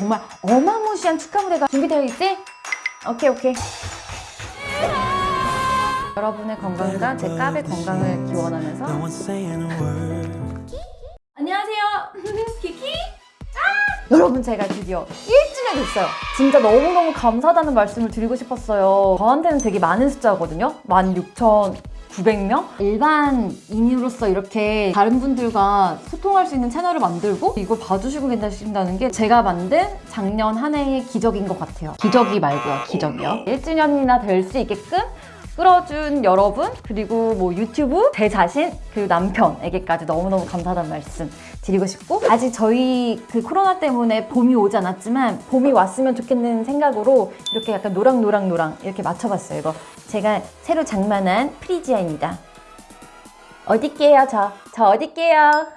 정말 어마무시한 축하 무대가 준비되어 있지? 오케이 오케이. 여러분의 건강과 제 까베 건강을 기원하면서. 안녕하세요. 키키. 아! 여러분 제가 드디어 1주년 됐어요. 진짜 너무너무 감사하다는 말씀을 드리고 싶었어요. 저한테는 되게 많은 숫자거든요 16,900명? 일반인으로서 이렇게 다른 분들과 소통할 수 있는 채널을 만들고 이걸 봐주시고 계신다는 게 제가 만든 작년 한 해의 기적인 것 같아요 기적이 말고요 기적이요 1주년이나 될 수 있게끔 끌어준 여러분 그리고 뭐 유튜브 제 자신 그리고 남편에게까지 너무너무 감사하다는 말씀 드리고 싶고 아직 저희 그 코로나 때문에 봄이 오지 않았지만 봄이 왔으면 좋겠는 생각으로 이렇게 약간 노랑노랑노랑 이렇게 맞춰봤어요 이거 제가 새로 장만한 프리지아입니다 어딜게요 저? 저 어딜게요?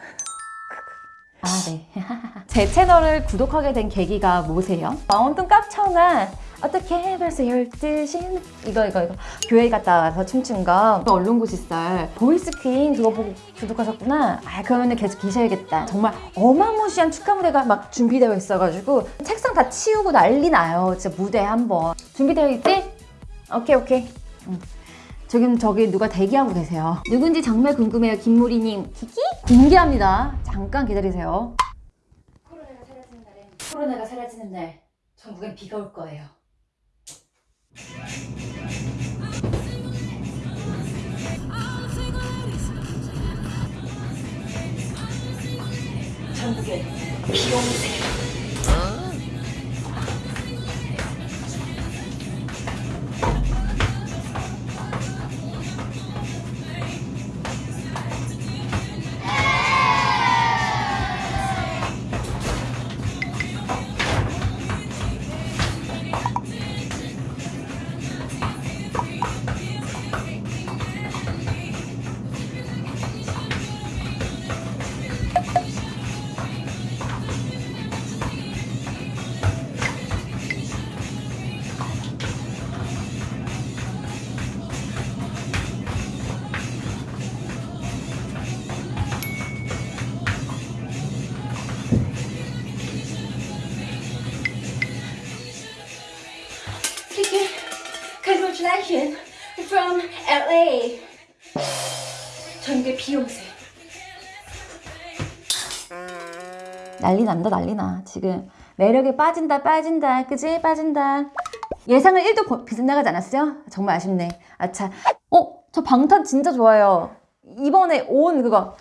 아, 네. 제 채널을 구독하게 된 계기가 뭐세요? 마운틴 깝청아 어떻게 벌써 12시? 이거 이거 이거 교회 갔다 와서 춤춘 거 언론고시살 보이스 퀸 그거 보고 구독하셨구나 아 그러면 계속 계셔야겠다 정말 어마무시한 축하 무대가 막 준비되어 있어가지고 책상 다 치우고 난리 나요 진짜 무대 한번 준비되어 있지? 오케이 오케이 응. 지금 저기 누가 대기하고 계세요. 누군지 정말 궁금해요, 김무리님. 키키? 공개합니다. 잠깐 기다리세요. 코로나가 사라지는 날엔 코로나가 사라지는 날 전국엔 비가 올 거예요. 전국에 비오 congratulations from LA. 전국에 비 오세요. 난리 난다 난리 나 지금 매력에 빠진다 빠진다 그지 빠진다 예상을 1도 보- 빗나가지 않았어요? 정말 아쉽네 아차 어? 저 방탄 진짜 좋아요 이번에 온 그거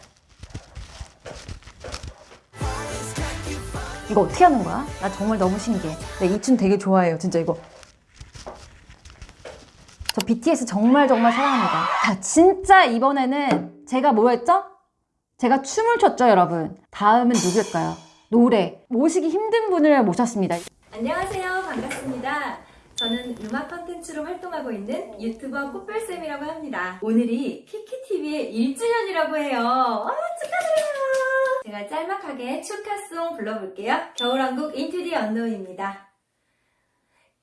이거 어떻게 하는 거야? 나 정말 너무 신기해 나이춤 되게 좋아해요 진짜 이거 저 BTS 정말 정말 사랑합니다 자 진짜 이번에는 제가 뭐 했죠? 제가 춤을 췄죠 여러분 다음은 누굴까요? 노래 모시기 힘든 분을 모셨습니다 안녕하세요. 반갑습니다. 저는 음악 컨텐츠로 활동하고 있는 유튜버 꽃별쌤이라고 합니다. 오늘이 키키TV의 1주년이라고 해요. 와, 축하드려요. 제가 짤막하게 축하송 불러볼게요. 겨울왕국 the Unknown입니다.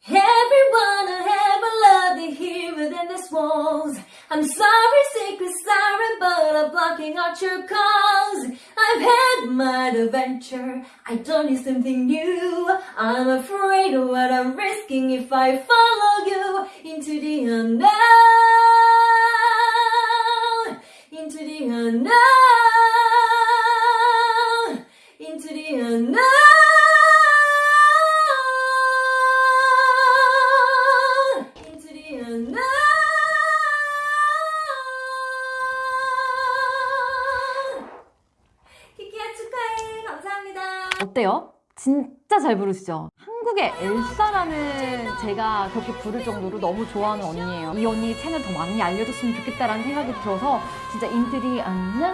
Everyone I ever loved is here within these walls. I'm sorry, secret siren, but I'm blocking out your calls. I've had my adventure. I don't need something new. I'm afraid of what I'm risking if I follow you into the unknown. Into the unknown. Into the unknown. 어때요? 진짜 잘 부르시죠? 한국의 엘사라는 제가 그렇게 부를 정도로 너무 좋아하는 언니예요. 이 언니 채널 더 많이 알려줬으면 좋겠다라는 생각이 들어서 진짜 인트리 안녕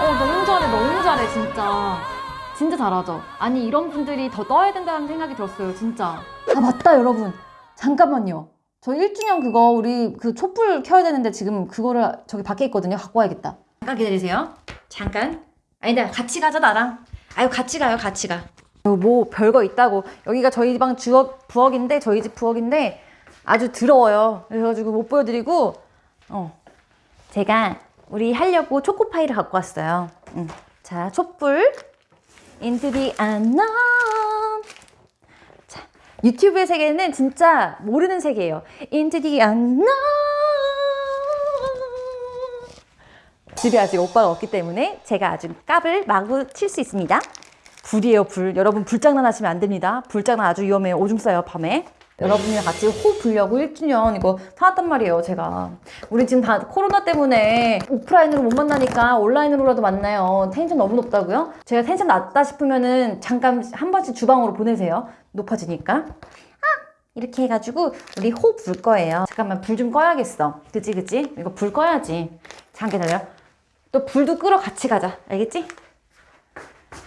어 너무 잘해 너무 잘해 진짜. 진짜 잘하죠? 아니 이런 분들이 더 떠야 된다는 생각이 들었어요 진짜. 아 맞다 여러분. 잠깐만요 저 1주년 그거 우리 그 촛불 켜야 되는데 지금 그거를 저기 밖에 있거든요. 갖고 와야겠다. 잠깐 기다리세요. 잠깐. 아니다 같이 가자 나랑. 아유 같이 가요 같이 가. 뭐 별거 있다고. 여기가 저희 방 주역 부엌인데 저희 집 부엌인데 아주 더러워요. 그래가지고 못 보여드리고 어. 제가 우리 하려고 초코파이를 갖고 왔어요. 응. 자, 촛불. Unknown. 자, 유튜브의 세계는 진짜 모르는 세계예요. Into the unknown. 집에 아직 오빠가 없기 때문에 제가 아주 깝을 마구 칠 수 있습니다. 불이에요, 불. 여러분 불장난 하시면 안 됩니다. 불장난 아주 위험해요. 오줌 싸요, 밤에. 여러분이랑 같이 호 불려고 1주년 이거 사왔단 말이에요, 제가. 우리 지금 다 코로나 때문에 오프라인으로 못 만나니까 온라인으로라도 만나요. 텐션 너무 높다고요? 제가 텐션 낮다 싶으면은 잠깐 한 번씩 주방으로 보내세요. 높아지니까. 아! 이렇게 해가지고 우리 호 불 거예요. 잠깐만 불 좀 꺼야겠어. 그지 그지? 이거 불 꺼야지. 잠깐 기다려. 또 불도 끄러 같이 가자. 알겠지?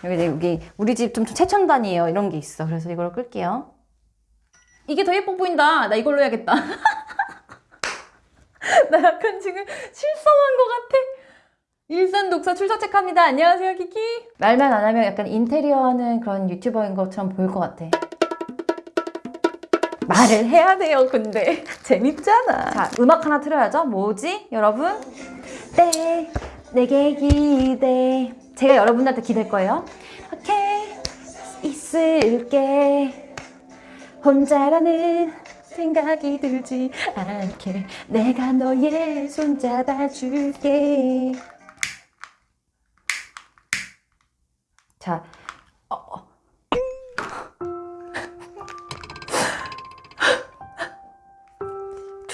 여기 여기 우리 집 좀 최첨단이에요. 이런 게 있어. 그래서 이걸 끌게요. 이게 더 예뻐 보인다. 나 이걸로 해야겠다. 나 약간 지금 실성한 것 같아. 일산 독서 출석 체크합니다. 안녕하세요, 키키. 말만 안 하면 약간 인테리어 하는 그런 유튜버인 것처럼 보일 것 같아. 말을 해야 돼요, 근데. 재밌잖아. 자, 음악 하나 틀어야죠. 뭐지, 여러분? 때, 내게 기대. 제가 여러분들한테 기댈 거예요. 오케이, 있을게. 혼자라는 생각이 들지 않게 내가 너의 손 잡아줄게. 자,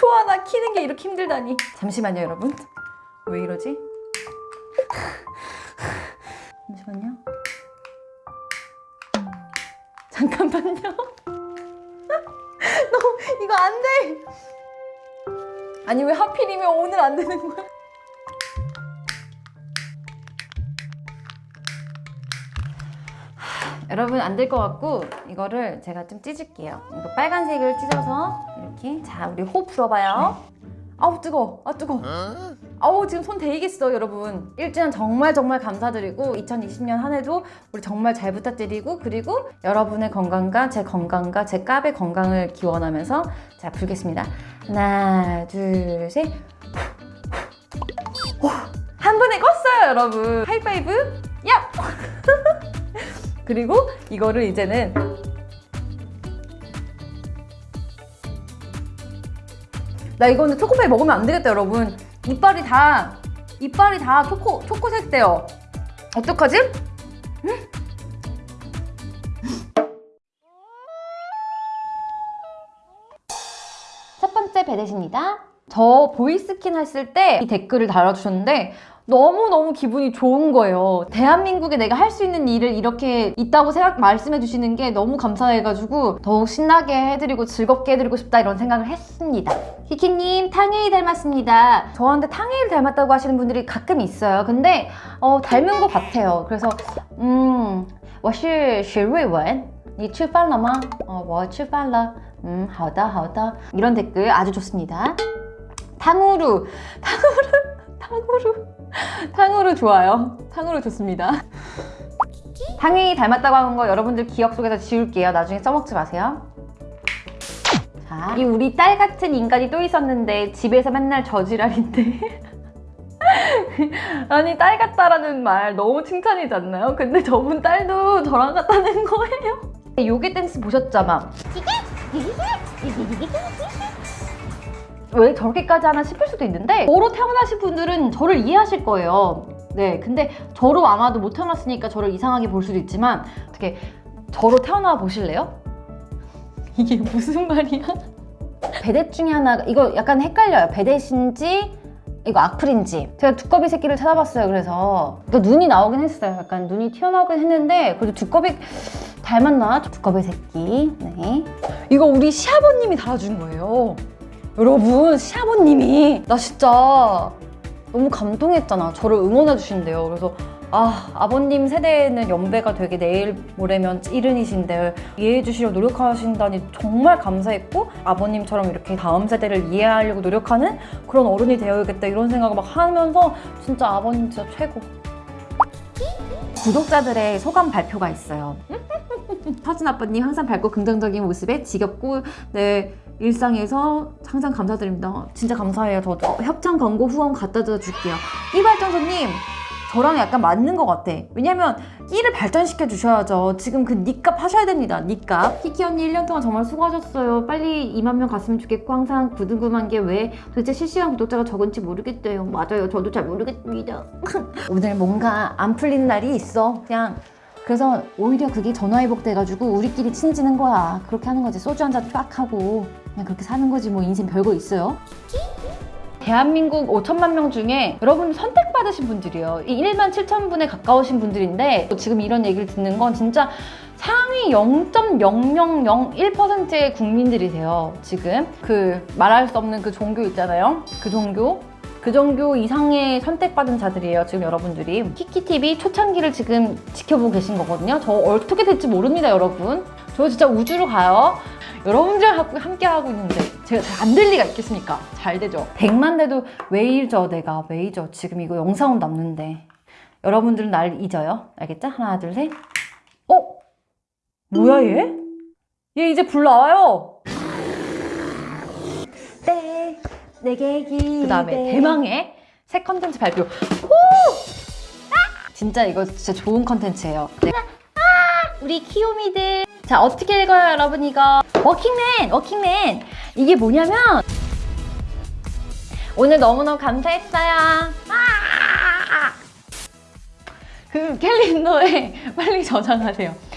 초 하나 키는 게 이렇게 힘들다니. 잠시만요, 여러분. 왜 이러지? 잠시만요. 잠깐만요. 너 이거 안 돼. 아니 왜 하필이면 오늘 안 되는 거야? 하, 여러분 안 될 것 같고 이거를 제가 좀 찢을게요. 이거 빨간색을 찢어서 이렇게. 자 우리 호 풀어봐요. 아우 뜨거, 아 뜨거. 아우 지금 손 데이겠어 여러분. 1주년 정말 정말 감사드리고 2020년 한 해도 우리 정말 잘 부탁드리고 그리고 여러분의 건강과 제 건강과 제 깝의 건강을 기원하면서 자 불겠습니다. 하나 둘셋. 한 번에 껐어요 여러분. 하이파이브. 야 그리고 이거를 이제는 나 이거는 초코파이 먹으면 안 되겠다 여러분 이빨이 다 이빨이 다 초코 초코색 돼요 어떡하지? 음? 첫 번째 배댓입니다 저 보이스킨 했을 때 이 댓글을 달아주셨는데 너무너무 기분이 좋은 거예요. 대한민국에 내가 할 수 있는 일을 이렇게 있다고 생각, 말씀해 주시는 게 너무 감사해가지고 더욱 신나게 해드리고 즐겁게 해드리고 싶다 이런 생각을 했습니다. 키키님, 탕웨이 닮았습니다. 저한테 탕웨이를 닮았다고 하시는 분들이 가끔 있어요. 근데 어, 닮은 것 같아요. 그래서 음, 我是徐瑞文你吃饭了吗? 어, 我吃饭了. 음, 好的,好的. 이런 댓글 아주 좋습니다. 탕후루, 탕후루, 탕후루. 탕후루 좋아요. 탕후루 좋습니다. 탕이 닮았다고 하는 거 여러분들 기억 속에서 지울게요. 나중에 써먹지 마세요. 자, 이 우리 딸 같은 인간이 또 있었는데 집에서 맨날 저지랄인데 아니 딸 같다라는 말 너무 칭찬이지 않나요? 근데 저분 딸도 저랑 같다는 거예요. 요게 댄스 보셨잖아. 왜 저렇게까지 하나 싶을 수도 있는데 저로 태어나신 분들은 저를 이해하실 거예요. 네, 근데 저로 아마도 못 태어났으니까 저를 이상하게 볼 수도 있지만 어떻게 저로 태어나 보실래요? 이게 무슨 말이야? 베댓 중에 하나가 이거 약간 헷갈려요. 베댓인지 이거 악플인지 제가 두꺼비 새끼를 찾아봤어요. 그래서 그 눈이 나오긴 했어요. 약간 눈이 튀어나오긴 했는데 그래도 두꺼비 닮았나? 두꺼비 새끼. 네. 이거 우리 시아버님이 달아준 거예요. 여러분 시아버님이 나 진짜 너무 감동했잖아. 저를 응원해 주신대요. 그래서 아 아버님 세대에는 연배가 되게 내일 모레면 이른이신데 이해해 주시려고 노력하신다니 정말 감사했고 아버님처럼 이렇게 다음 세대를 이해하려고 노력하는 그런 어른이 되어야겠다 이런 생각을 막 하면서 진짜 아버님 진짜 최고. 구독자들의 소감 발표가 있어요. 서진 아빠님 항상 밝고 긍정적인 모습에 지겹고 네 일상에서 항상 감사드립니다. 진짜 감사해요. 저도 협찬 광고 후원 갖다 줘 줄게요. 이 발전소님 저랑 약간 맞는 것 같아. 왜냐면 끼를 발전시켜 주셔야죠. 지금 그 니값 하셔야 됩니다. 니값. 키키 언니 1년 동안 정말 수고하셨어요. 빨리 2만 명 갔으면 좋겠고 항상 궁금한 게왜 도대체 실시간 구독자가 적은지 모르겠대요. 맞아요. 저도 잘 모르겠습니다. 오늘 뭔가 안 풀리는 날이 있어. 그냥 그래서 오히려 그게 전화위복 돼가지고 우리끼리 친해지는 거야. 그렇게 하는 거지. 소주 한 잔 딱 하고 그냥 그렇게 사는 거지. 뭐 인생 별거 있어요. 대한민국 5천만 명 중에 여러분 선택받으신 분들이에요. 이 1만 7천 분에 가까우신 분들인데 지금 이런 얘기를 듣는 건 진짜 상위 0.0001%의 국민들이세요. 지금 그 말할 수 없는 그 종교 있잖아요. 그 종교. 그 종교 이상의 선택받은 자들이에요. 지금 여러분들이 키키TV 초창기를 지금 지켜보고 계신 거거든요. 저 어떻게 될지 모릅니다, 여러분. 저 진짜 우주로 가요. 여러분들과 함께 하고 있는데 제가 잘 안 될 리가 있겠습니까? 잘 되죠. 100만 대도 왜 잊어 내가 왜 잊어 지금 이거 영상은 남는데 여러분들은 날 잊어요 알겠죠? 하나 둘셋 어? 뭐야 얘? 얘 이제 불 나와요 네 내게 기그 다음에 대망의 새 컨텐츠 발표 오! 아! 진짜 이거 진짜 좋은 컨텐츠예요 네. 우리 키오미들 자 어떻게 읽어요 여러분 이거 워킹맨 워킹맨 이게 뭐냐면 오늘 너무너무 감사했어요 아! 그 캘린더에 빨리 저장하세요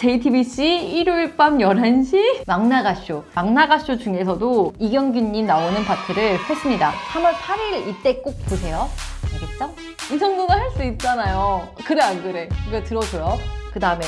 JTBC 일요일 밤 11시? 막나가쇼. 막나가쇼 중에서도 이경규님 나오는 파트를 했습니다. 3월 8일 이때 꼭 보세요. 알겠죠? 이 정도는 할 수 있잖아요. 그래 안 그래? 이거 들어줘요. 그 다음에